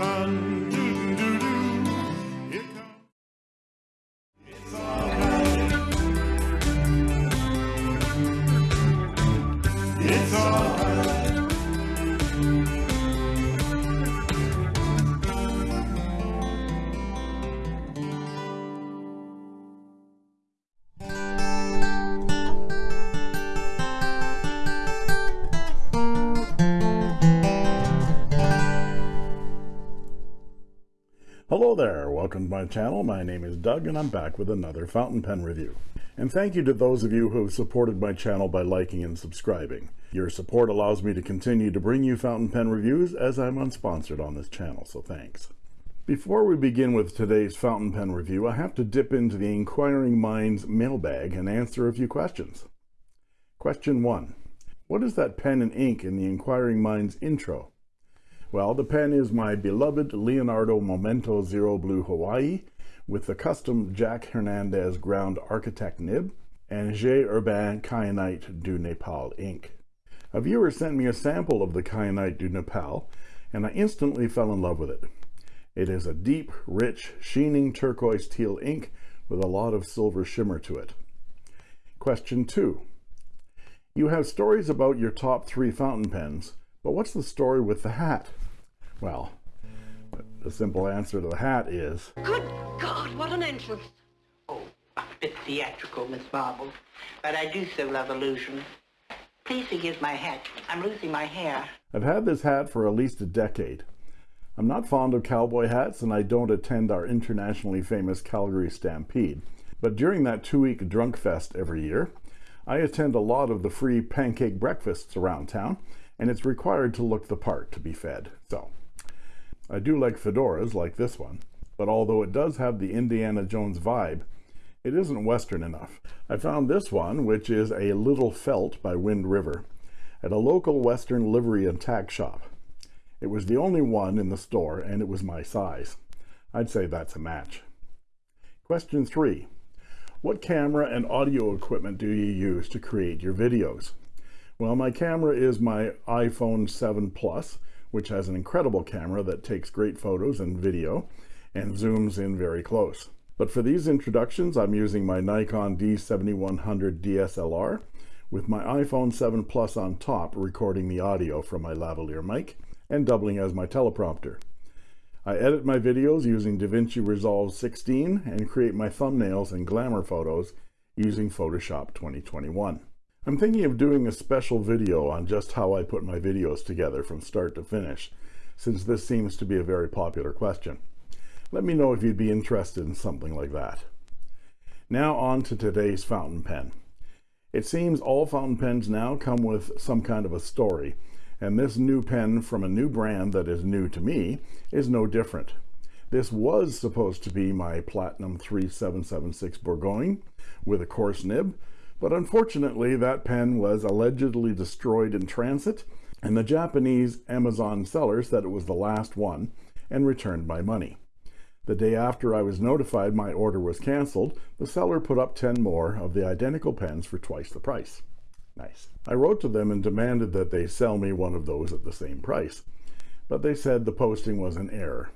Sun. Hello there, welcome to my channel. My name is Doug and I'm back with another fountain pen review. And thank you to those of you who have supported my channel by liking and subscribing. Your support allows me to continue to bring you fountain pen reviews as I'm unsponsored on this channel, so thanks. Before we begin with today's fountain pen review, I have to dip into the Inquiring Minds mailbag and answer a few questions. Question 1. What is that pen and ink in the Inquiring Minds intro? Well, the pen is my beloved Leonardo Momento Zero Blue Hawaii with the custom Jack Hernandez ground architect nib and J. Herbin Kyanite du Nepal ink. A viewer sent me a sample of the Kyanite du Nepal and I instantly fell in love with it. It is a deep, rich, sheening turquoise teal ink with a lot of silver shimmer to it. Question 2. You have stories about your top three fountain pens, but what's the story with the hat? Well, the simple answer to the hat is Good God, what an entrance. Oh, a bit theatrical, Miss Marble, but I do so love illusion. Please forgive my hat. I'm losing my hair. I've had this hat for at least a decade. I'm not fond of cowboy hats and I don't attend our internationally famous Calgary Stampede, but during that two-week drunk fest every year, I attend a lot of the free pancake breakfasts around town and it's required to look the part to be fed. I do like fedoras like this one, but although it does have the Indiana Jones vibe, it isn't Western enough. I found this one, which is a Little Felt by Wind River, at a local Western livery and tack shop. It was the only one in the store and it was my size. I'd say that's a match. Question three. What camera and audio equipment do you use to create your videos? Well, my camera is my iPhone 7 Plus, which has an incredible camera that takes great photos and video and zooms in very close. But for these introductions, I'm using my Nikon D7100 DSLR with my iPhone 7 Plus on top recording the audio from my lavalier mic and doubling as my teleprompter. I edit my videos using DaVinci Resolve 16 and create my thumbnails and glamour photos using Photoshop 2021. I'm thinking of doing a special video on just how I put my videos together from start to finish, since this seems to be a very popular question. Let me know if you'd be interested in something like that. Now on to today's fountain pen. It seems all fountain pens now come with some kind of a story, and this new pen from a new brand that is new to me is no different. This was supposed to be my Platinum 3776 Bourgogne with a coarse nib, but unfortunately that pen was allegedly destroyed in transit, and the Japanese Amazon seller said it was the last one and returned my money. The day after I was notified my order was canceled, the seller put up 10 more of the identical pens for twice the price. Nice. I wrote to them and demanded that they sell me one of those at the same price, but they said the posting was an error.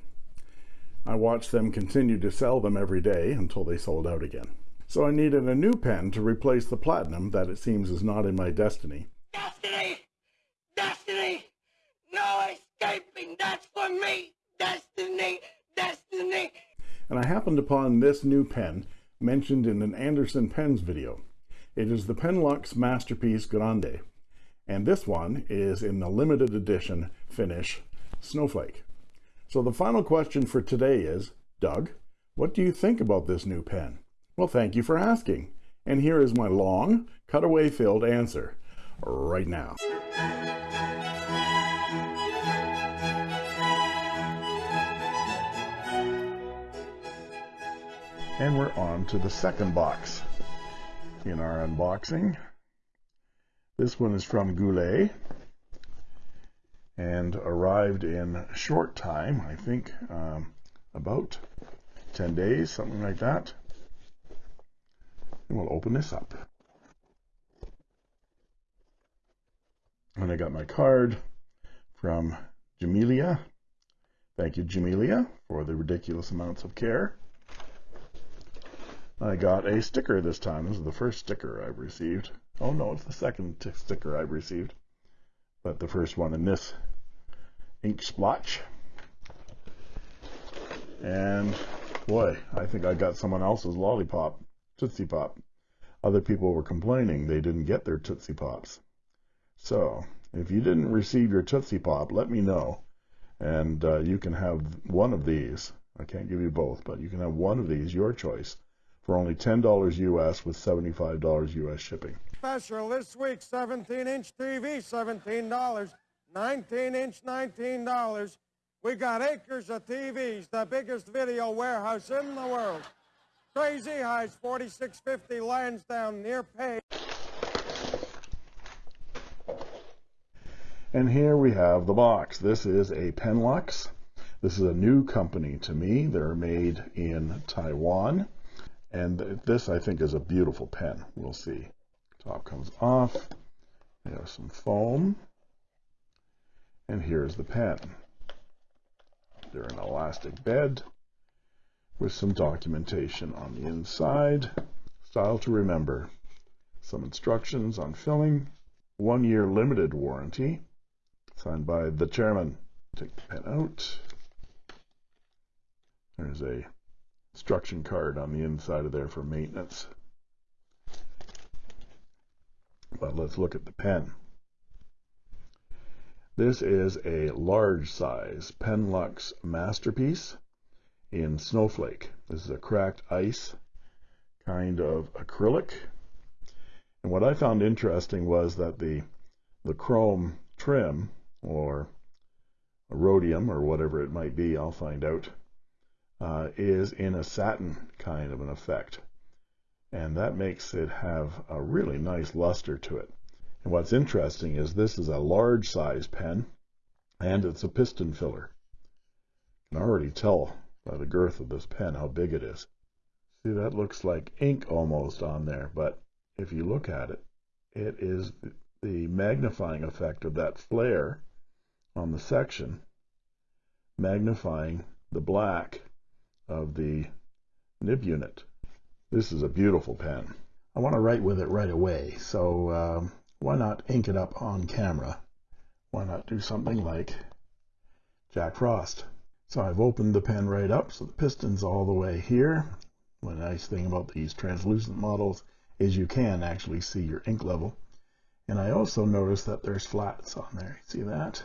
I watched them continue to sell them every day until they sold out again. So I needed a new pen to replace the Platinum that it seems is not in my destiny. Destiny! Destiny! No escaping! That's for me! Destiny! Destiny! And I happened upon this new pen mentioned in an Anderson Pens video. It is the Penlux Masterpiece Grande, and this one is in the limited edition finish Snowflake. So the final question for today is, Doug, what do you think about this new pen? Well, thank you for asking. And here is my long, cutaway filled answer right now. And we're on to the second box in our unboxing. This one is from Goulet and arrived in short time, I think um, about 10 days, something like that. And we'll open this up. And I got my card from Jamelia Thank you, Jamelia, for the ridiculous amounts of care. I got a sticker this time. This is the first sticker I've received. Oh no, it's the second sticker I've received. But the first one in this ink splotch. And boy, I think I got someone else's lollipop, Tootsie Pop. Other people were complaining they didn't get their Tootsie Pops. So, if you didn't receive your Tootsie Pop, let me know. And uh, you can have one of these. I can't give you both, but you can have one of these, your choice, for only $10 US with $75 US shipping. Special this week 17 inch TV, $17. 19 inch, $19. We got acres of TVs, the biggest video warehouse in the world. Crazy Highs 4650 Lansdowne near Pay. And here we have the box. This is a Penlux. This is a new company to me. They're made in Taiwan. And this, I think, is a beautiful pen. We'll see. Top comes off. There's some foam. And here's the pen. They're an elastic bed with some documentation on the inside. Style to remember. Some instructions on filling. One year limited warranty. Signed by the chairman. Take the pen out. There's a instruction card on the inside of there for maintenance. But let's look at the pen. This is a large size Penlux Masterpiece in Snowflake. This is a cracked ice kind of acrylic. And what I found interesting was that the the chrome trim or rhodium or whatever it might be, I'll find out, uh, is in a satin kind of an effect. And that makes it have a really nice luster to it. And what's interesting is this is a large size pen and it's a piston filler. You can already tell by the girth of this pen how big it is. See, that looks like ink almost on there, but if you look at it, it is the magnifying effect of that flare on the section, magnifying the black of the nib unit. This is a beautiful pen. I want to write with it right away, so um, why not ink it up on camera? Why not do something like Jack Frost? So I've opened the pen right up, so the piston's all the way here. The nice thing about these translucent models is you can actually see your ink level. And I also noticed that there's flats on there. See that?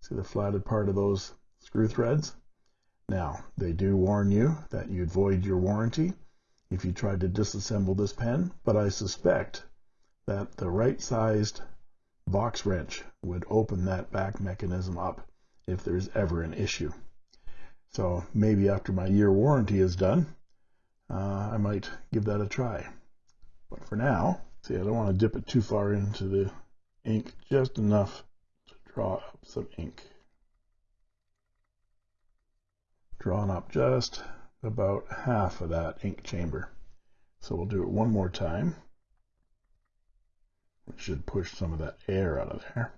See the flatted part of those screw threads? Now, they do warn you that you'd void your warranty if you tried to disassemble this pen, but I suspect that the right-sized box wrench would open that back mechanism up if there's ever an issue. So maybe after my year warranty is done, uh, I might give that a try. But for now, see, I don't want to dip it too far into the ink, just enough to draw up some ink. Drawn up just about half of that ink chamber. So we'll do it one more time. Should push some of that air out of there.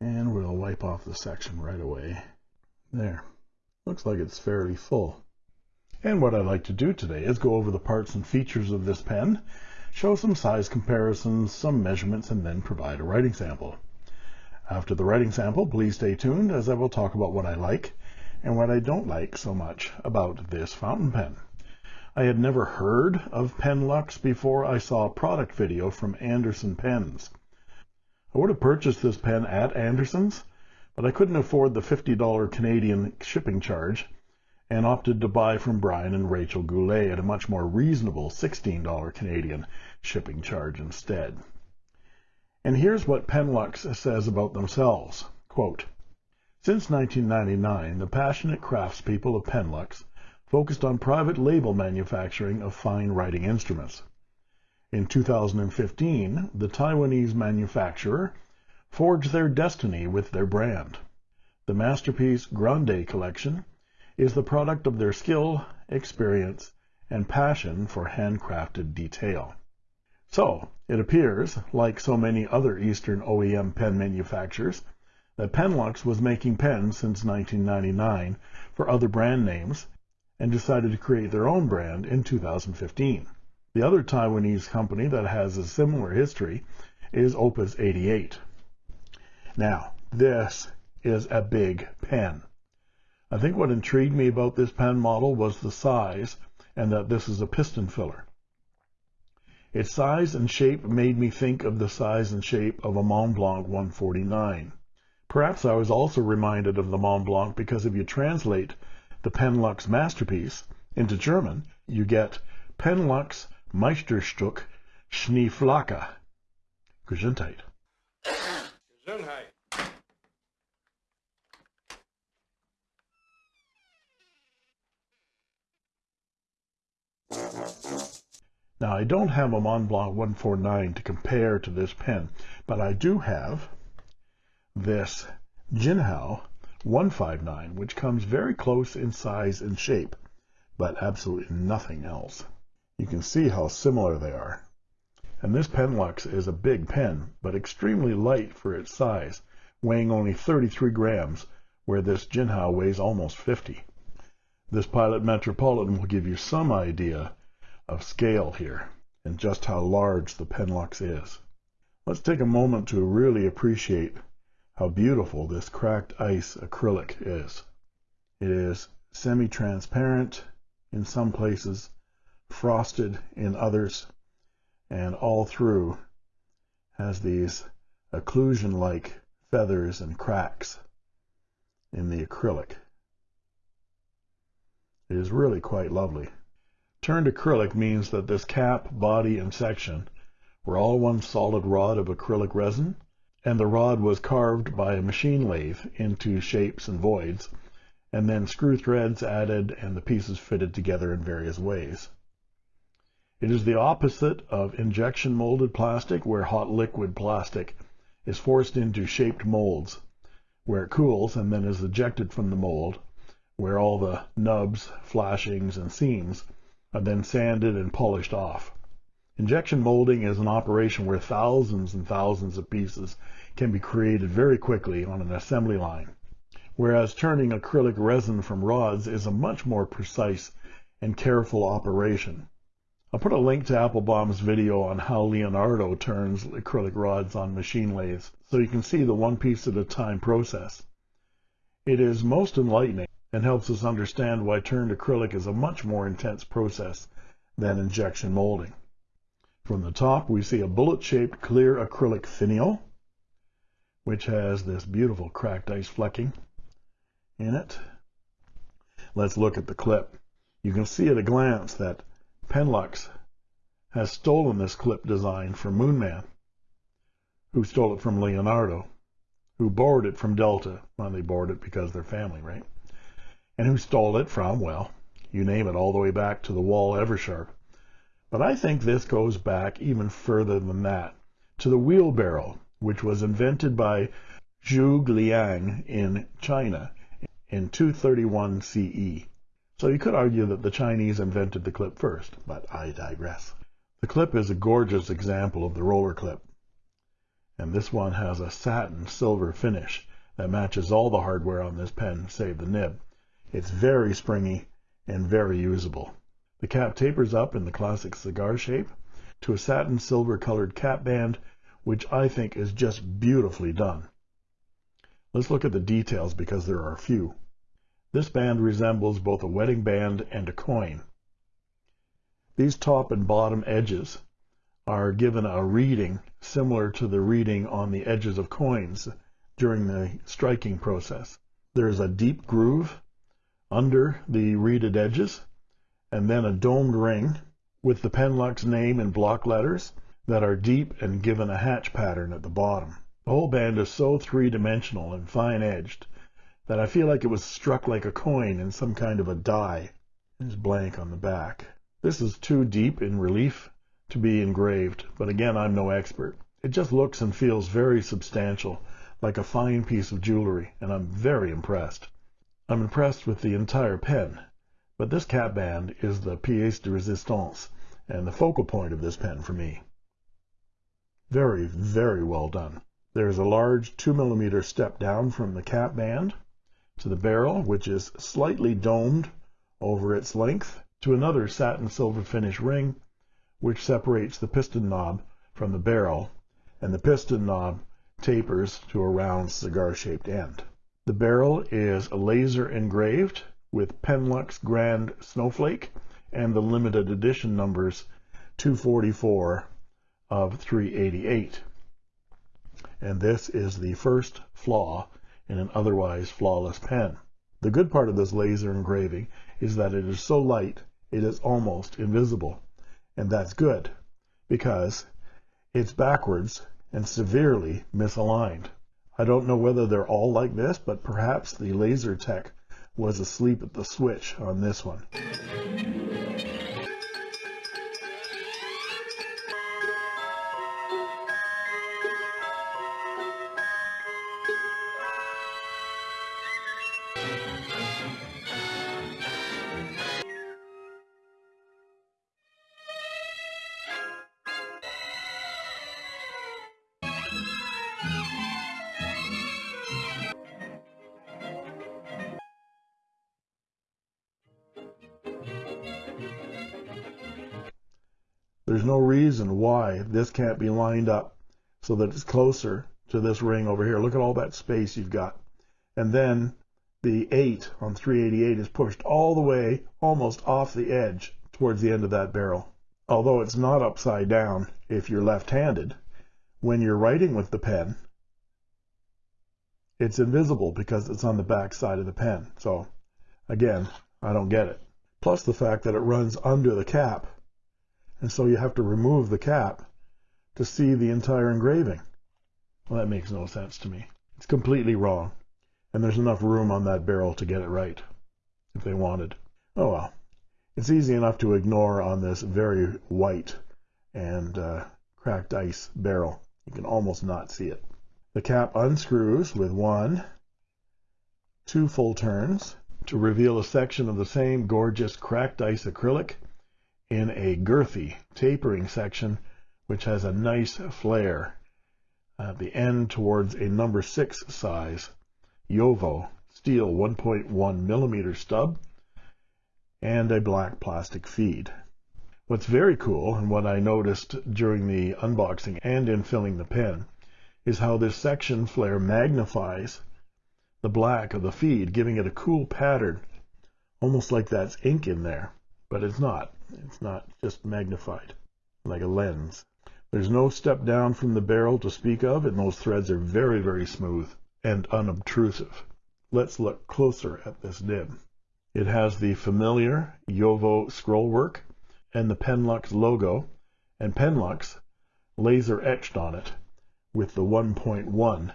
And we'll wipe off the section right away. There. Looks like it's fairly full. And what I'd like to do today is go over the parts and features of this pen, show some size comparisons, some measurements, and then provide a writing sample. After the writing sample, please stay tuned as I will talk about what I like and what I don't like so much about this fountain pen. I had never heard of Penlux before I saw a product video from Anderson Pens. I would have purchased this pen at Anderson's, but I couldn't afford the $50 Canadian shipping charge and opted to buy from Brian and Rachel Goulet at a much more reasonable $16 Canadian shipping charge instead. And here's what Penlux says about themselves. Quote, Since 1999, the passionate craftspeople of Penlux focused on private label manufacturing of fine writing instruments. In 2015, the Taiwanese manufacturer forged their destiny with their brand. The masterpiece Grande collection is the product of their skill, experience, and passion for handcrafted detail. So, it appears, like so many other Eastern OEM pen manufacturers, that Penlux was making pens since 1999 for other brand names and decided to create their own brand in 2015. The other Taiwanese company that has a similar history is Opus 88. Now, this is a big pen. I think what intrigued me about this pen model was the size and that this is a piston filler. Its size and shape made me think of the size and shape of a Montblanc 149. Perhaps I was also reminded of the Montblanc because if you translate the Penlux masterpiece into German, you get Penlux Meisterstück Schneeflocke. Gesundheit. Gesundheit. Now I don't have a Montblanc 149 to compare to this pen, but I do have this Jinhao 159, which comes very close in size and shape, but absolutely nothing else. You can see how similar they are. And this Penlux is a big pen, but extremely light for its size, weighing only 33 grams, where this Jinhao weighs almost 50. This Pilot Metropolitan will give you some idea of scale here and just how large the Penlux is. Let's take a moment to really appreciate how beautiful this cracked ice acrylic is. It is semi-transparent in some places, frosted in others, and all through has these occlusion-like feathers and cracks in the acrylic. It is really quite lovely. Turned acrylic means that this cap, body, and section were all one solid rod of acrylic resin, and the rod was carved by a machine lathe into shapes and voids, and then screw threads added and the pieces fitted together in various ways. It is the opposite of injection molded plastic, where hot liquid plastic is forced into shaped molds, where it cools and then is ejected from the mold, where all the nubs, flashings, and seams are then sanded and polished off. Injection molding is an operation where thousands and thousands of pieces can be created very quickly on an assembly line, whereas turning acrylic resin from rods is a much more precise and careful operation. I'll put a link to Appelboom's video on how Leonardo turns acrylic rods on machine lathes so you can see the one piece at a time process. It is most enlightening and helps us understand why turned acrylic is a much more intense process than injection molding. From the top, we see a bullet-shaped clear acrylic finial, which has this beautiful cracked ice flecking in it. Let's look at the clip. You can see at a glance that Penlux has stolen this clip design from Moonman, who stole it from Leonardo, who borrowed it from Delta. Well, they borrowed it because they're family, right? and who stole it from, well, you name it, all the way back to the Wahl Eversharp. But I think this goes back even further than that, to the wheelbarrow, which was invented by Zhuge Liang in China in 231 CE. So you could argue that the Chinese invented the clip first, but I digress. The clip is a gorgeous example of the roller clip. And this one has a satin silver finish that matches all the hardware on this pen save the nib. It's very springy and very usable. The cap tapers up in the classic cigar shape to a satin silver colored cap band, which I think is just beautifully done. Let's look at the details because there are a few. This band resembles both a wedding band and a coin. These top and bottom edges are given a reeding similar to the reeding on the edges of coins during the striking process. There is a deep groove under the reeded edges, and then a domed ring with the Penlux name in block letters that are deep and given a hatch pattern at the bottom. The whole band is so three-dimensional and fine-edged that I feel like it was struck like a coin in some kind of a die. There's blank on the back. This is too deep in relief to be engraved, but again, I'm no expert. It just looks and feels very substantial, like a fine piece of jewelry, and I'm very impressed. I'm impressed with the entire pen, but this cap band is the pièce de résistance and the focal point of this pen for me. Very, very well done. There's a large 2 millimeter step down from the cap band to the barrel, which is slightly domed over its length, to another satin silver finish ring, which separates the piston knob from the barrel, and the piston knob tapers to a round cigar-shaped end. The barrel is laser engraved with Penlux Grand Snowflake and the limited edition numbers 244 of 388. And this is the first flaw in an otherwise flawless pen. The good part of this laser engraving is that it is so light it is almost invisible. And that's good because it's backwards and severely misaligned. I don't know whether they're all like this, but perhaps the laser tech was asleep at the switch on this one. There's no reason why this can't be lined up so that it's closer to this ring over here. Look at all that space you've got. And then the 8 on 388 is pushed all the way almost off the edge towards the end of that barrel. Although it's not upside down if you're left-handed, when you're writing with the pen, it's invisible because it's on the back side of the pen. So again, I don't get it. Plus the fact that it runs under the cap and so you have to remove the cap to see the entire engraving. Well, that makes no sense to me. It's completely wrong, and there's enough room on that barrel to get it right, if they wanted. Oh well. It's easy enough to ignore on this very white and uh, cracked ice barrel. You can almost not see it. The cap unscrews with one, two full turns to reveal a section of the same gorgeous cracked ice acrylic in a girthy tapering section which has a nice flare at the end towards a number 6 size JoWo steel 1.1 millimeter stub and a black plastic feed. What's very cool and what I noticed during the unboxing and in filling the pen is how this section flare magnifies the black of the feed giving it a cool pattern almost like that's ink in there but it's not it's not just magnified like a lens. There's no step down from the barrel to speak of, and those threads are very, very smooth and unobtrusive. Let's look closer at this nib. It has the familiar JoWo scrollwork and the Penlux logo, and Penlux laser etched on it with the 1.1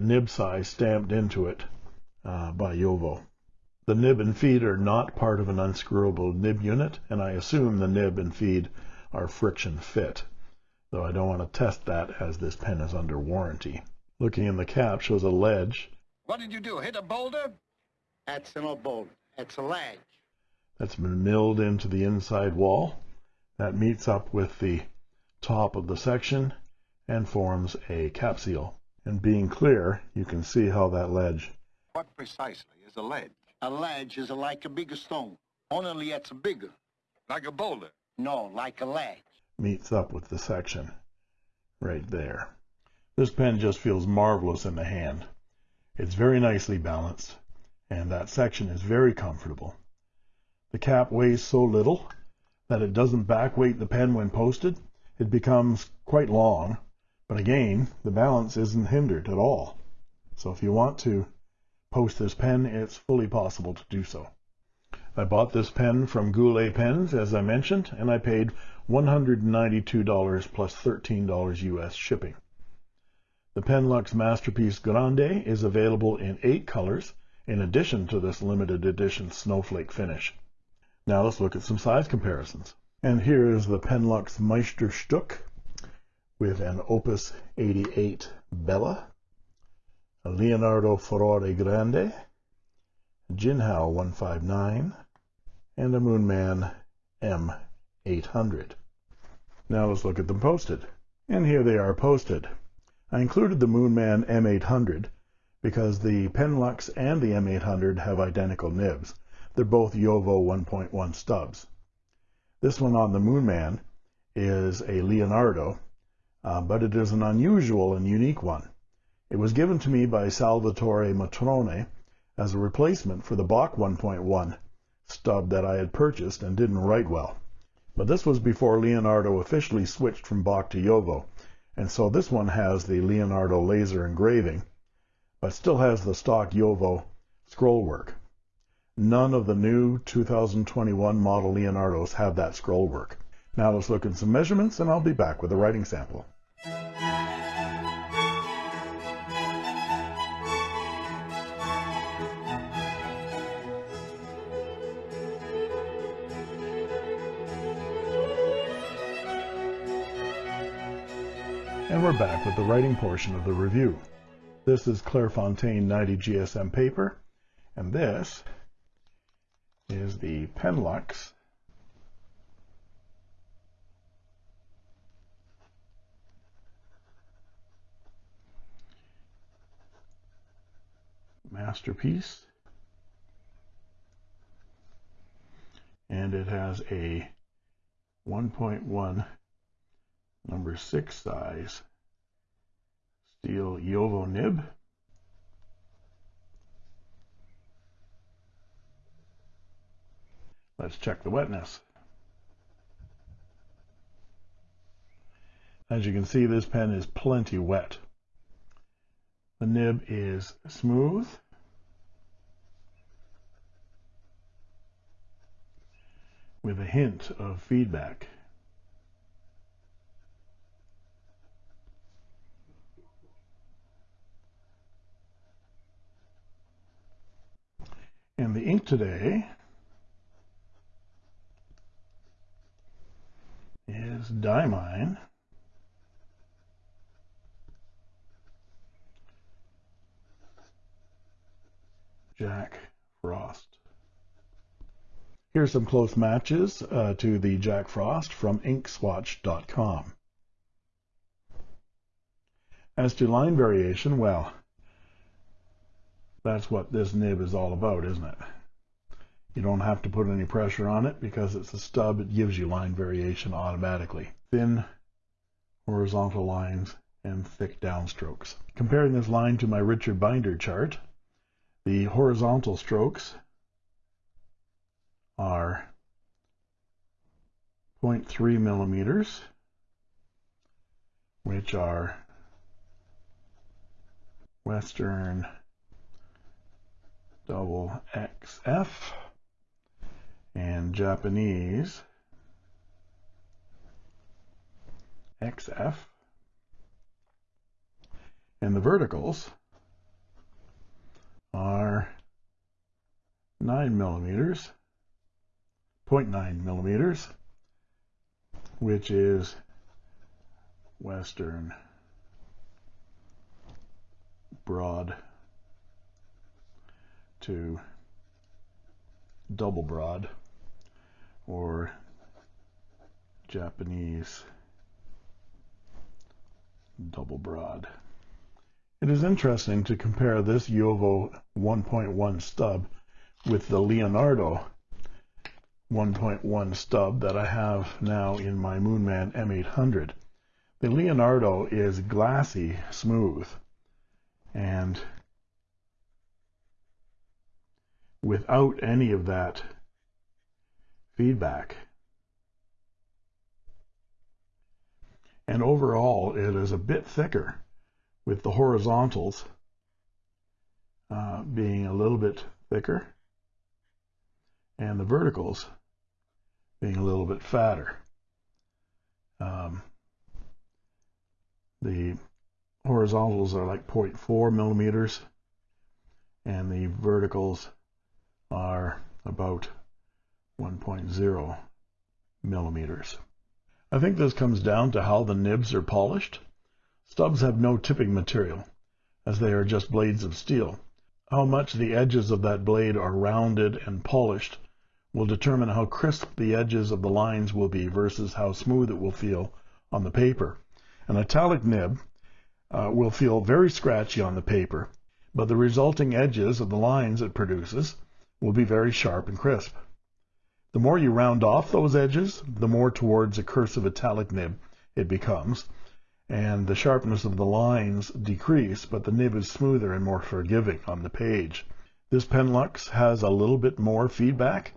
nib size stamped into it uh, by JoWo. The nib and feed are not part of an unscrewable nib unit, and I assume the nib and feed are friction fit, though I don't want to test that as this pen is under warranty. Looking in the cap shows a ledge. What did you do, hit a boulder? That's no boulder. That's a ledge. That's been milled into the inside wall. That meets up with the top of the section and forms a cap seal. And being clear, you can see how that ledge. What precisely is a ledge? A ledge is like a bigger stone, only it's bigger. Like a boulder? No, like a ledge. Meets up with the section right there. This pen just feels marvelous in the hand. It's very nicely balanced, and that section is very comfortable. The cap weighs so little that it doesn't backweight the pen when posted. It becomes quite long, but again, the balance isn't hindered at all. So if you want to post this pen, it's fully possible to do so. I bought this pen from Goulet Pens, as I mentioned, and I paid $192 plus $13 US shipping. The Penlux Masterpiece Grande is available in eight colors, in addition to this limited edition snowflake finish. Now let's look at some size comparisons. And here is the Penlux Meisterstück with an Opus 88 Bella Leonardo Furore Grande, Jinhao 159, and a Moonman M800. Now let's look at them posted. And here they are posted. I included the Moonman M800 because the Penlux and the M800 have identical nibs. They're both JoWo 1.1 stubs. This one on the Moonman is a Leonardo, uh, but it is an unusual and unique one. It was given to me by Salvatore Matrone as a replacement for the Bock 1.1 stub that I had purchased and didn't write well. But this was before Leonardo officially switched from Bock to JoWo, and so this one has the Leonardo laser engraving, but still has the stock JoWo scroll work. None of the new 2021 model Leonardos have that scroll work. Now let's look at some measurements and I'll be back with a writing sample. And we're back with the writing portion of the review. This is Clairefontaine 90 GSM paper, and this is the Penlux masterpiece. And it has a 1.1 number 6 size steel JoWo nib. Let's check the wetness. As you can see, this pen is plenty wet. The nib is smooth. with a hint of feedback. And the ink today is Diamine. Jack Frost. Here's some close matches uh, to the Jack Frost from inkswatch.com. As to line variation, well, that's what this nib is all about, isn't it? You don't have to put any pressure on it because it's a stub. It gives you line variation automatically. Thin horizontal lines and thick downstrokes. Comparing this line to my Richard Binder chart, the horizontal strokes are 0.3 millimeters, which are Western double XF and Japanese XF. And the verticals are 9 millimeters 0.9 millimeters, which is Western broad to double broad or Japanese double broad. It is interesting to compare this JoWo 1.1 stub with the Leonardo 1.1 stub that I have now in my Moonman M800. The Leonardo is glassy smooth and without any of that feedback. And overall, it is a bit thicker with the horizontals uh, being a little bit thicker and the verticals being a little bit fatter. Um, the horizontals are like 0.4 millimeters and the verticals are about 1.0 millimeters. I think this comes down to how the nibs are polished. Stubs have no tipping material as they are just blades of steel. How much the edges of that blade are rounded and polished will determine how crisp the edges of the lines will be versus how smooth it will feel on the paper. An italic nib uh, will feel very scratchy on the paper, but the resulting edges of the lines it produces will be very sharp and crisp. The more you round off those edges, the more towards a cursive italic nib it becomes, and the sharpness of the lines decrease, but the nib is smoother and more forgiving on the page. This Penlux has a little bit more feedback,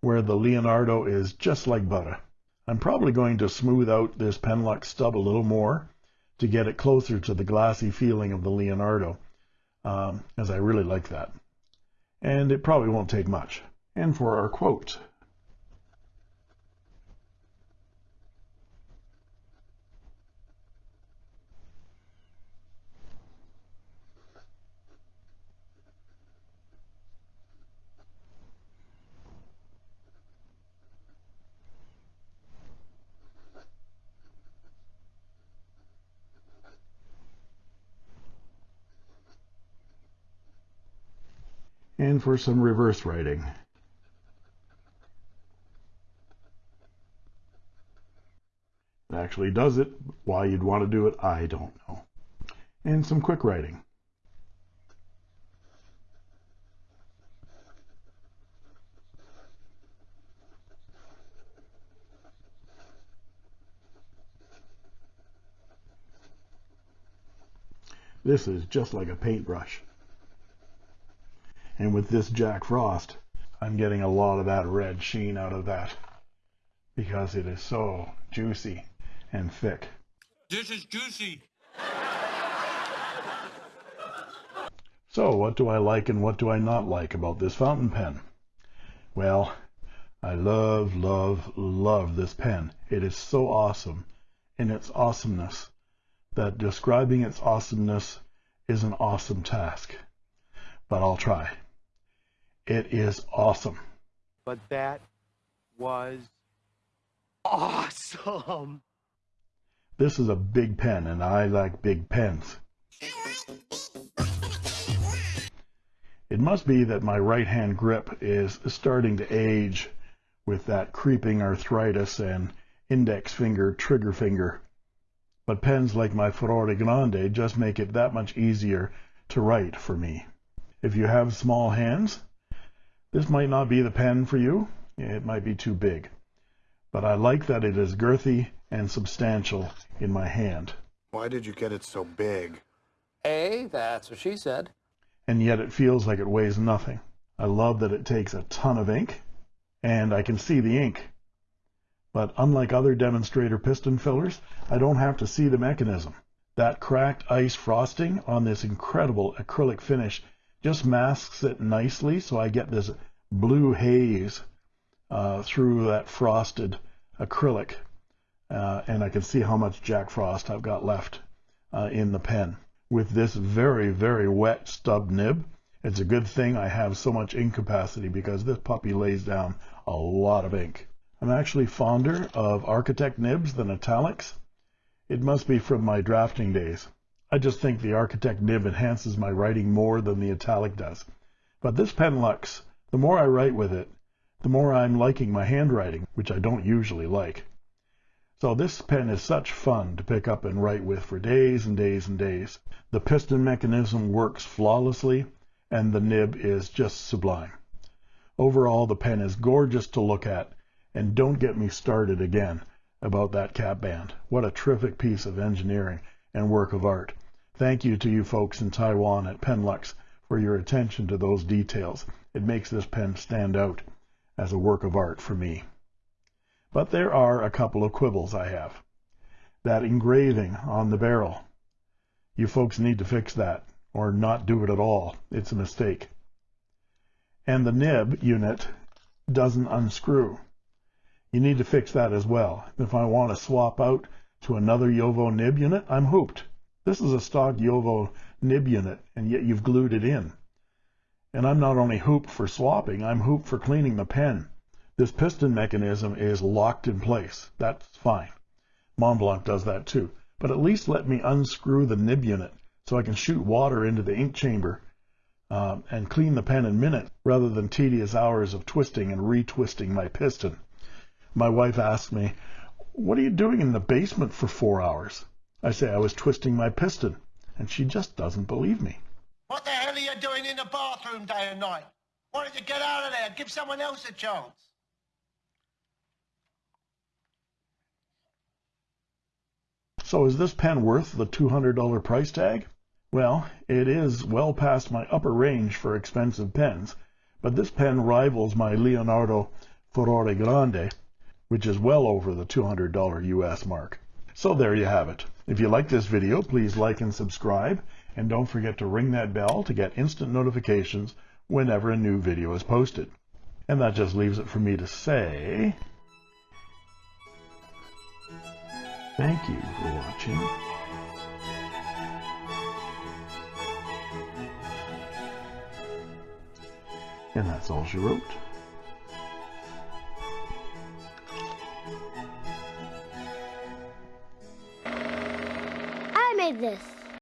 where the Leonardo is just like butter. I'm probably going to smooth out this Penlux stub a little more to get it closer to the glassy feeling of the Leonardo, um, as I really like that. And it probably won't take much. And for our quote, and for some reverse writing. It actually does it. Why you'd want to do it, I don't know. And some quick writing. This is just like a paintbrush. And with this Jack Frost, I'm getting a lot of that red sheen out of that because it is so juicy and thick. This is juicy. So what do I like and what do I not like about this fountain pen? Well, I love, love, love this pen. It is so awesome in its awesomeness that describing its awesomeness is an awesome task. But I'll try. It is awesome. But that was awesome. This is a big pen, and I like big pens. It must be that my right hand grip is starting to age with that creeping arthritis and index finger, trigger finger. But pens like my Furore Grande just make it that much easier to write for me. If you have small hands, this might not be the pen for you. It might be too big. But I like that it is girthy and substantial in my hand. Why did you get it so big? A, that's what she said. And yet it feels like it weighs nothing. I love that it takes a ton of ink, and I can see the ink. But unlike other demonstrator piston fillers, I don't have to see the mechanism. That cracked ice frosting on this incredible acrylic finish just masks it nicely so I get this blue haze uh, through that frosted acrylic uh, and I can see how much Jack Frost I've got left uh, in the pen. With this very, very wet stub nib, it's a good thing I have so much ink capacity because this puppy lays down a lot of ink. I'm actually fonder of Architect nibs than italics. It must be from my drafting days. I just think the Architect nib enhances my writing more than the italic does. But this Penlux, the more I write with it, the more I'm liking my handwriting, which I don't usually like. So this pen is such fun to pick up and write with for days and days and days. The piston mechanism works flawlessly, and the nib is just sublime. Overall, the pen is gorgeous to look at, and don't get me started again about that cap band. What a terrific piece of engineering and work of art. Thank you to you folks in Taiwan at Penlux for your attention to those details. It makes this pen stand out as a work of art for me. But there are a couple of quibbles I have. That engraving on the barrel. You folks need to fix that, or not do it at all. It's a mistake. And the nib unit doesn't unscrew. You need to fix that as well. If I want to swap out to another JoWo nib unit, I'm hooped. This is a stock JoWo nib unit, and yet you've glued it in. And I'm not only hooped for swapping, I'm hooped for cleaning the pen. This piston mechanism is locked in place. That's fine. Montblanc does that too. But at least let me unscrew the nib unit so I can shoot water into the ink chamber um, and clean the pen in minutes rather than tedious hours of twisting and retwisting my piston. My wife asked me, What are you doing in the basement for four hours? I say I was twisting my piston, and she just doesn't believe me. What the hell are you doing in the bathroom day and night? Why don't you get out of there? Give someone else a chance. So is this pen worth the $200 price tag? Well, it is well past my upper range for expensive pens, but this pen rivals my Leonardo Furore Grande, which is well over the $200 US mark. So there you have it. If you like this video, please like and subscribe, and don't forget to ring that bell to get instant notifications whenever a new video is posted. And that just leaves it for me to say... Thank you for watching. And that's all she wrote. This.